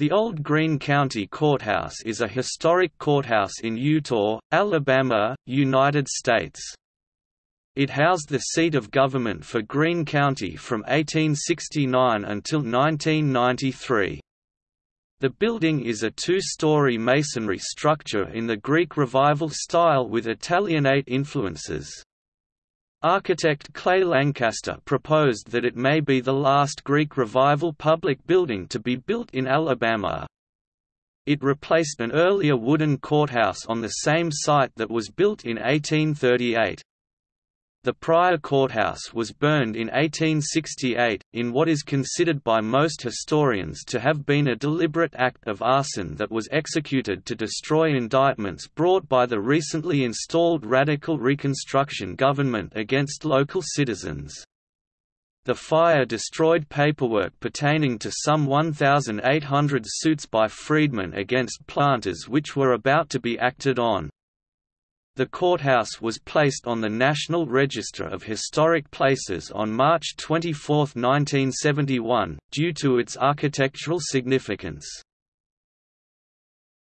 The Old Greene County Courthouse is a historic courthouse in Eutaw, Alabama, United States. It housed the seat of government for Greene County from 1869 until 1993. The building is a two-story masonry structure in the Greek Revival style with Italianate influences. Architect Clay Lancaster proposed that it may be the last Greek Revival public building to be built in Alabama. It replaced an earlier wooden courthouse on the same site that was built in 1838. The prior courthouse was burned in 1868, in what is considered by most historians to have been a deliberate act of arson that was executed to destroy indictments brought by the recently installed Radical Reconstruction government against local citizens. The fire destroyed paperwork pertaining to some 1,800 suits by freedmen against planters which were about to be acted on. The courthouse was placed on the National Register of Historic Places on March 24, 1971, due to its architectural significance.